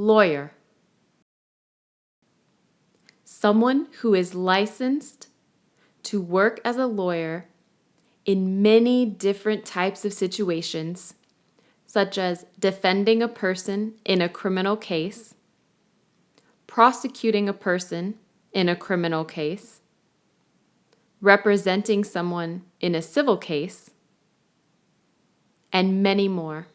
Lawyer. Someone who is licensed to work as a lawyer in many different types of situations, such as defending a person in a criminal case, prosecuting a person in a criminal case, representing someone in a civil case, and many more.